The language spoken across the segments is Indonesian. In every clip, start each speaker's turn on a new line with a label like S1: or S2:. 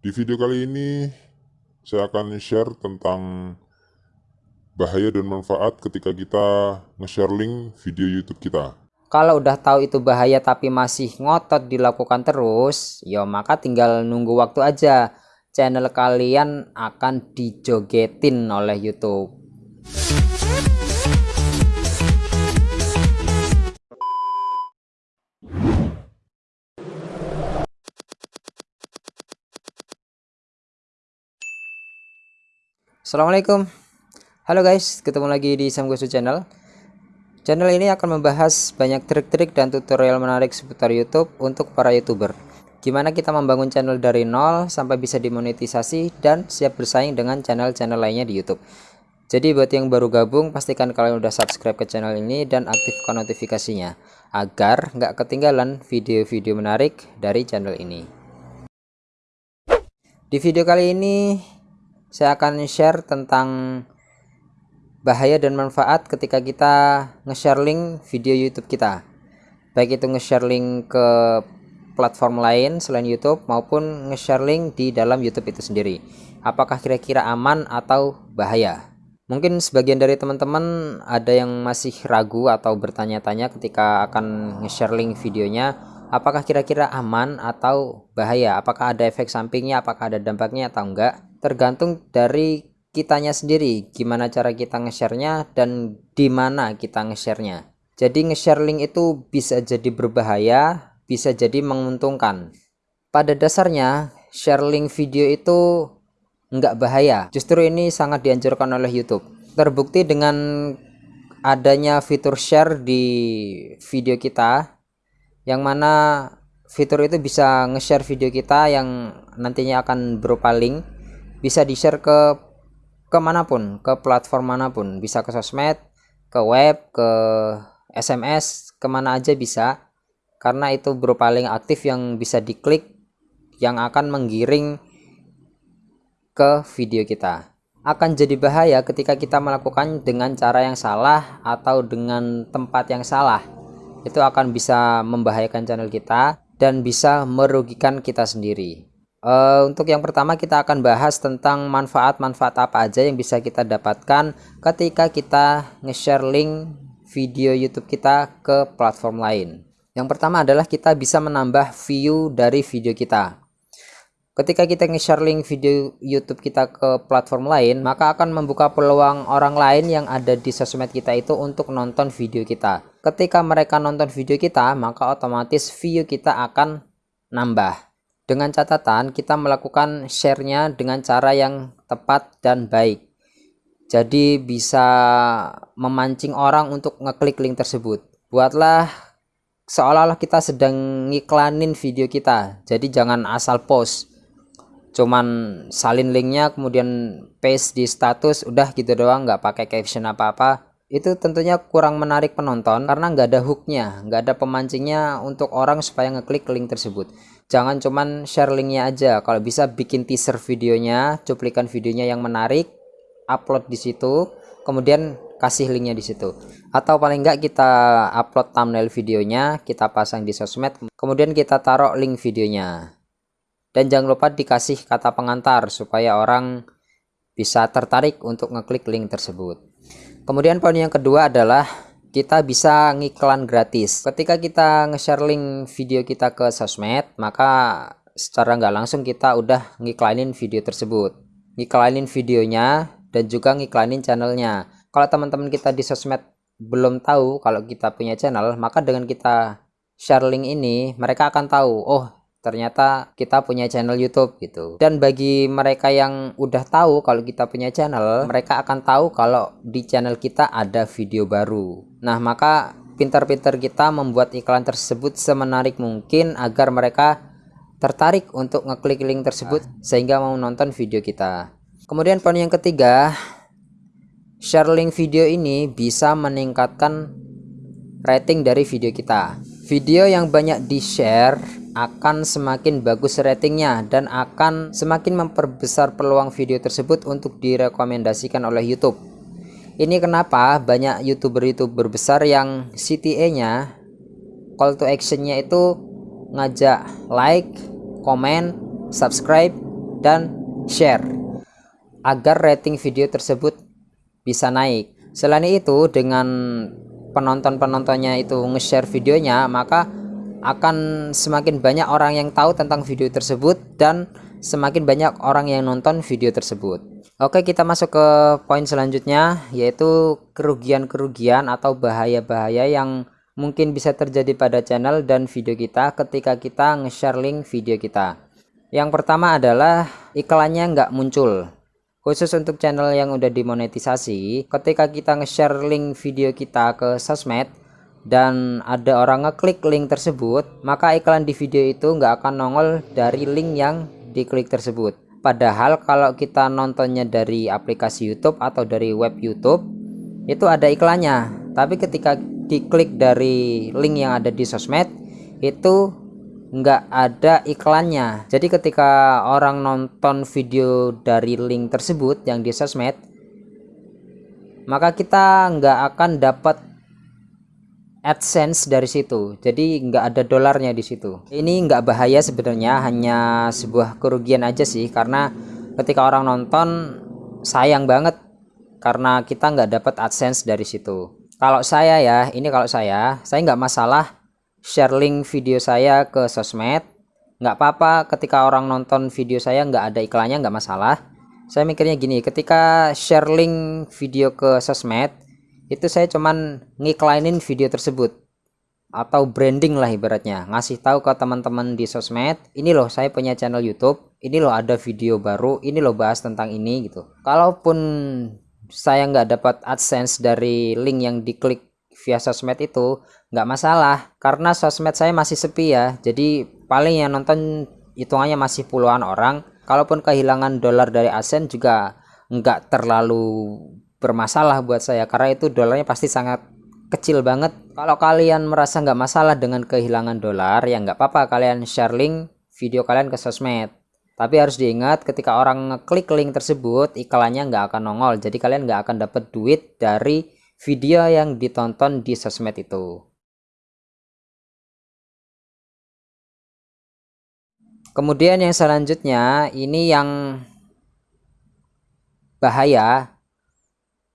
S1: Di video kali ini saya akan share tentang bahaya dan manfaat ketika kita nge-share link video YouTube kita.
S2: Kalau udah tahu itu bahaya tapi masih ngotot dilakukan terus, ya maka tinggal nunggu waktu aja. Channel kalian akan dijogetin oleh YouTube. Assalamualaikum. Halo guys ketemu lagi di Samgosu channel. Channel ini akan membahas banyak trik-trik dan tutorial menarik seputar YouTube untuk para youtuber. Gimana kita membangun channel dari nol sampai bisa dimonetisasi dan siap bersaing dengan channel-channel lainnya di YouTube. Jadi buat yang baru gabung pastikan kalian udah subscribe ke channel ini dan aktifkan notifikasinya agar nggak ketinggalan video-video menarik dari channel ini. Di video kali ini saya akan share tentang bahaya dan manfaat ketika kita nge-share link video YouTube kita. Baik itu nge-share link ke platform lain selain YouTube maupun nge-share link di dalam YouTube itu sendiri. Apakah kira-kira aman atau bahaya? Mungkin sebagian dari teman-teman ada yang masih ragu atau bertanya-tanya ketika akan nge-share link videonya apakah kira-kira aman atau bahaya? Apakah ada efek sampingnya apakah ada dampaknya atau enggak tergantung dari kitanya sendiri gimana cara kita nge-share-nya dan di mana kita nge-share-nya. Jadi nge-share link itu bisa jadi berbahaya bisa jadi menguntungkan. Pada dasarnya share link video itu enggak bahaya. Justru ini sangat dianjurkan oleh YouTube. Terbukti dengan adanya fitur share di video kita yang mana fitur itu bisa nge-share video kita yang nantinya akan berupa link bisa di share ke ke mana pun ke platform mana pun. Bisa ke sosmed ke web ke SMS ke mana aja bisa. Karena itu berupa link aktif yang bisa diklik yang akan menggiring ke video kita. Akan jadi bahaya ketika kita melakukan dengan cara yang salah atau dengan tempat yang salah. Itu akan bisa membahayakan channel kita dan bisa merugikan kita sendiri Uh, untuk yang pertama kita akan bahas tentang manfaat-manfaat apa aja yang bisa kita dapatkan ketika kita nge-share link video YouTube kita ke platform lain. Yang pertama adalah kita bisa menambah view dari video kita. Ketika kita nge-share link video YouTube kita ke platform lain, maka akan membuka peluang orang lain yang ada di sosmed kita itu untuk nonton video kita. Ketika mereka nonton video kita, maka otomatis view kita akan nambah dengan catatan kita melakukan share-nya dengan cara yang tepat dan baik. Jadi bisa memancing orang untuk ngeklik link tersebut. Buatlah seolah-olah kita sedang ngiklanin video kita. Jadi jangan asal post. Cuman salin linknya kemudian paste di status udah gitu doang nggak pakai caption apa-apa. Itu tentunya kurang menarik penonton karena nggak ada hooknya nggak ada pemancingnya untuk orang supaya ngeklik link tersebut jangan cuman share linknya aja. Kalau bisa bikin teaser videonya cuplikan videonya yang menarik upload di situ kemudian kasih linknya di situ. Atau paling enggak kita upload thumbnail videonya kita pasang di sosmed kemudian kita taruh link videonya. Dan jangan lupa dikasih kata pengantar supaya orang bisa tertarik untuk ngeklik link tersebut. Kemudian poin yang kedua adalah kita bisa ngiklan gratis. Ketika kita nge-share link video kita ke sosmed maka secara nggak langsung kita udah ngiklanin video tersebut. Ngiklanin videonya dan juga ngiklanin channelnya. Kalau teman-teman kita di sosmed belum tahu kalau kita punya channel maka dengan kita share link ini mereka akan tahu oh ternyata kita punya channel YouTube gitu. Dan bagi mereka yang udah tahu kalau kita punya channel, mereka akan tahu kalau di channel kita ada video baru. Nah, maka pintar-pintar kita membuat iklan tersebut semenarik mungkin agar mereka tertarik untuk ngeklik link tersebut sehingga mau nonton video kita. Kemudian poin yang ketiga, share link video ini bisa meningkatkan rating dari video kita. Video yang banyak di-share akan semakin bagus ratingnya dan akan semakin memperbesar peluang video tersebut untuk direkomendasikan oleh YouTube. Ini kenapa banyak youtuber-youtuber besar yang CTA nya call to actionnya itu ngajak like, comment, subscribe dan share agar rating video tersebut bisa naik. Selain itu dengan penonton-penontonnya itu nge-share videonya maka akan semakin banyak orang yang tahu tentang video tersebut dan semakin banyak orang yang nonton video tersebut. Oke kita masuk ke poin selanjutnya yaitu kerugian-kerugian atau bahaya-bahaya yang mungkin bisa terjadi pada channel dan video kita ketika kita nge-share link video kita. Yang pertama adalah iklannya nggak muncul. Khusus untuk channel yang udah dimonetisasi ketika kita nge-share link video kita ke sosmed dan ada orang ngeklik link tersebut maka iklan di video itu nggak akan nongol dari link yang diklik tersebut. Padahal kalau kita nontonnya dari aplikasi YouTube atau dari web YouTube itu ada iklannya. Tapi ketika diklik dari link yang ada di sosmed itu nggak ada iklannya. Jadi ketika orang nonton video dari link tersebut yang di sosmed maka kita nggak akan dapat AdSense dari situ. Jadi nggak ada dolarnya di situ. Ini nggak bahaya sebenarnya hanya sebuah kerugian aja sih karena ketika orang nonton sayang banget karena kita nggak dapat AdSense dari situ. Kalau saya ya ini kalau saya saya nggak masalah share link video saya ke sosmed. Nggak apa-apa ketika orang nonton video saya nggak ada iklannya nggak masalah. Saya mikirnya gini ketika share link video ke sosmed itu saya cuman ngiklainin video tersebut. Atau branding lah ibaratnya. Ngasih tahu ke teman-teman di sosmed ini loh saya punya channel YouTube. Ini loh ada video baru. Ini loh bahas tentang ini gitu. Kalaupun saya nggak dapat AdSense dari link yang diklik via sosmed itu nggak masalah. Karena sosmed saya masih sepi ya. Jadi paling yang nonton hitungannya masih puluhan orang. Kalaupun kehilangan dolar dari asen juga nggak terlalu bermasalah buat saya karena itu dolarnya pasti sangat kecil banget. Kalau kalian merasa nggak masalah dengan kehilangan dolar ya nggak apa-apa kalian share link video kalian ke sosmed. Tapi harus diingat ketika orang ngeklik link tersebut iklannya nggak akan nongol. Jadi kalian nggak akan dapat duit dari video yang ditonton di sosmed itu. Kemudian yang selanjutnya ini yang bahaya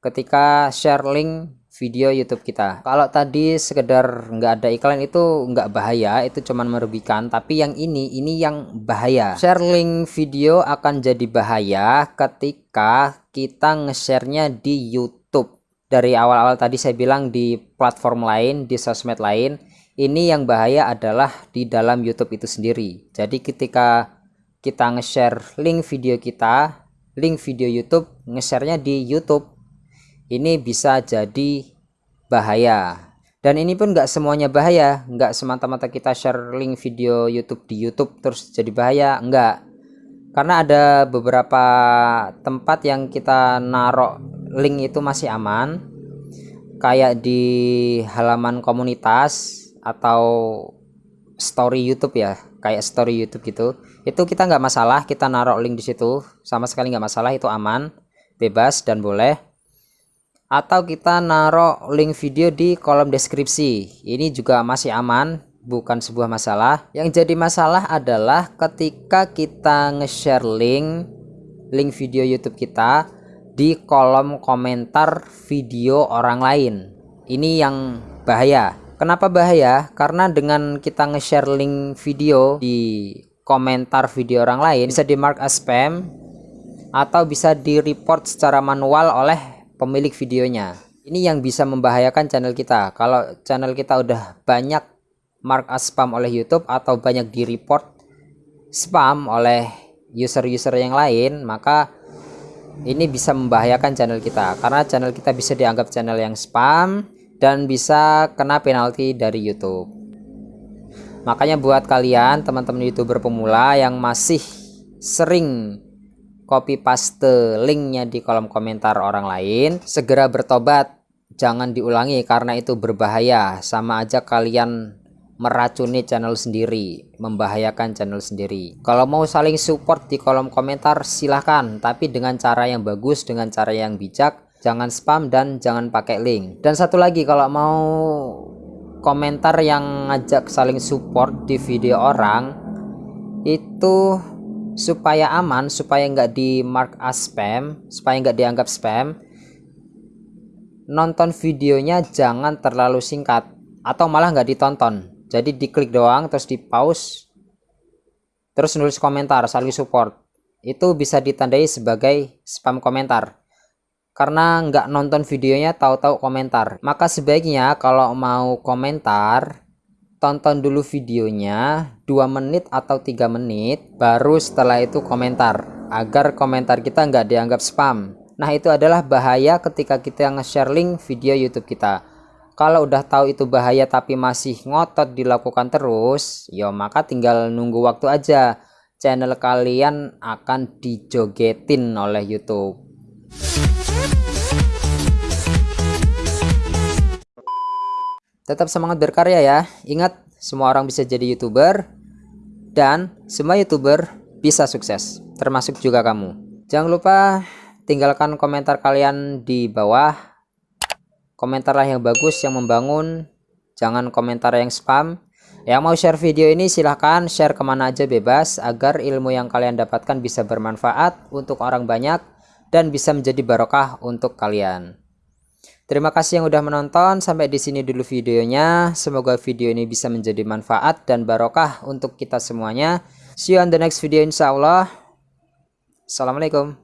S2: ketika share link video YouTube kita. Kalau tadi sekedar nggak ada iklan itu nggak bahaya, itu cuman merugikan. Tapi yang ini, ini yang bahaya. Share link video akan jadi bahaya ketika kita nge-share-nya di YouTube dari awal-awal tadi saya bilang di platform lain, di sosmed lain, ini yang bahaya adalah di dalam YouTube itu sendiri. Jadi ketika kita nge-share link video kita, link video YouTube, nge-share-nya di YouTube, ini bisa jadi bahaya. Dan ini pun nggak semuanya bahaya, nggak semata-mata kita share link video YouTube di YouTube terus jadi bahaya, enggak. Karena ada beberapa tempat yang kita narok link itu masih aman. Kayak di halaman komunitas atau story YouTube ya. Kayak story YouTube gitu. Itu kita nggak masalah. Kita naruh link di situ. Sama sekali nggak masalah. Itu aman bebas dan boleh atau kita naruh link video di kolom deskripsi. Ini juga masih aman bukan sebuah masalah. Yang jadi masalah adalah ketika kita nge-share link link video YouTube kita di kolom komentar video orang lain. Ini yang bahaya. Kenapa bahaya? Karena dengan kita nge-share link video di komentar video orang lain bisa di mark as spam atau bisa di report secara manual oleh pemilik videonya. Ini yang bisa membahayakan channel kita. Kalau channel kita udah banyak mark as spam oleh YouTube atau banyak di report spam oleh user-user yang lain maka ini bisa membahayakan channel kita. Karena channel kita bisa dianggap channel yang spam dan bisa kena penalti dari YouTube. Makanya buat kalian teman-teman youtuber pemula yang masih sering copy paste linknya di kolom komentar orang lain. Segera bertobat. Jangan diulangi karena itu berbahaya. Sama aja kalian meracuni channel sendiri membahayakan channel sendiri. Kalau mau saling support di kolom komentar silahkan. Tapi dengan cara yang bagus dengan cara yang bijak jangan spam dan jangan pakai link. Dan satu lagi kalau mau komentar yang ngajak saling support di video orang itu supaya aman supaya nggak di mark as spam supaya nggak dianggap spam nonton videonya jangan terlalu singkat atau malah nggak ditonton. Jadi diklik doang terus di pause terus nulis komentar saling support. Itu bisa ditandai sebagai spam komentar. Karena nggak nonton videonya tahu-tahu komentar. Maka sebaiknya kalau mau komentar tonton dulu videonya 2 menit atau tiga menit baru setelah itu komentar agar komentar kita nggak dianggap spam. Nah itu adalah bahaya ketika kita nge-share link video YouTube kita. Kalau udah tahu itu bahaya tapi masih ngotot dilakukan terus ya maka tinggal nunggu waktu aja. Channel kalian akan dijogetin oleh YouTube tetap semangat berkarya ya. Ingat semua orang bisa jadi youtuber dan semua youtuber bisa sukses termasuk juga kamu. Jangan lupa tinggalkan komentar kalian di bawah. Komentarlah yang bagus yang membangun. Jangan komentar yang spam. Yang mau share video ini silahkan share ke mana aja bebas agar ilmu yang kalian dapatkan bisa bermanfaat untuk orang banyak dan bisa menjadi barokah untuk kalian Terima kasih yang udah menonton. Sampai di sini dulu videonya. Semoga video ini bisa menjadi manfaat dan barokah untuk kita semuanya. See you on the next video insya Allah. Assalamualaikum.